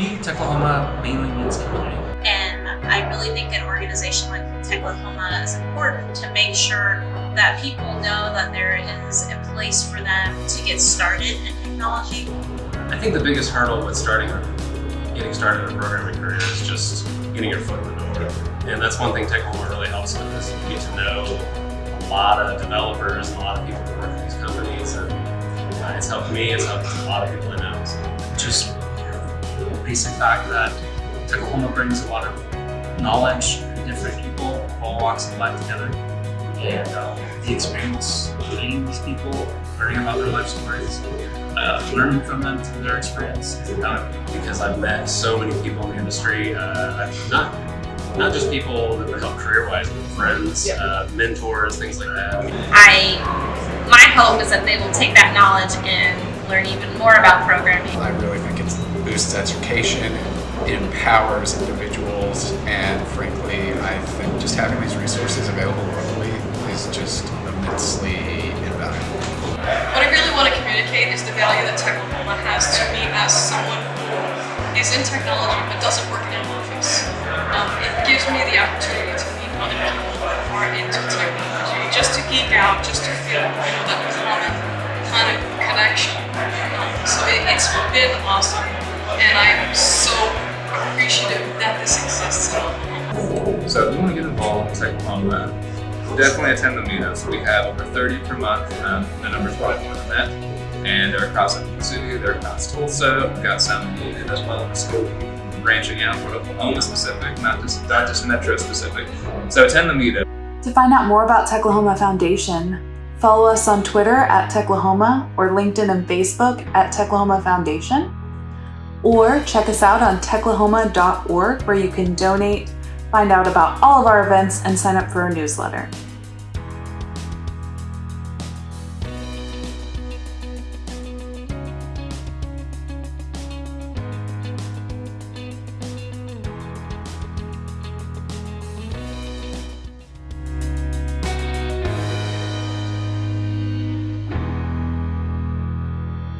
me, Techlahoma mainly means community. And I really think an organization like Techlahoma is important to make sure that people know that there is a place for them to get started in technology. I think the biggest hurdle with starting getting started in a programming career is just getting your foot in the door. And that's one thing Techlahoma really helps with is you get to know a lot of developers and a lot of people who work at these companies. And uh, it's helped me, it's helped a lot of people I know. So just the basic fact that Techlahoma brings a lot of knowledge to different people, all walks of life together. And uh, the experience of meeting these people, learning about their life stories, uh, learning from them through their experience is invaluable. Because I've met so many people in the industry, uh, I've not not just people that would help career-wise, but friends, uh, mentors, things like that. I, my hope is that they will take that knowledge and learn even more about programming. I really think it boosts education, it empowers individuals, and frankly, I think just having these resources available locally is just immensely invaluable. What I really want to communicate is the value that Techlahoma has to me as someone who is in technology but doesn't work in an office. Um, it gives me the opportunity to meet other people who are into technology, just to geek out, just to feel you know, that common kind of connection. Um, so it, it's been awesome, and I'm so appreciative that this exists in Oklahoma. So if you want to get involved in Techlahoma, definitely attend the meetups. We have over 30 per month. Um, the number's probably more than that. And they're across Oklahoma City, they're across Tulsa, we've got some in as well as branching out for Oklahoma specific, not just, not just metro specific. So attend the meetup. To find out more about Techlahoma Foundation, follow us on Twitter at Techlahoma or LinkedIn and Facebook at Techlahoma Foundation. Or check us out on techlahoma.org where you can donate, find out about all of our events, and sign up for our newsletter.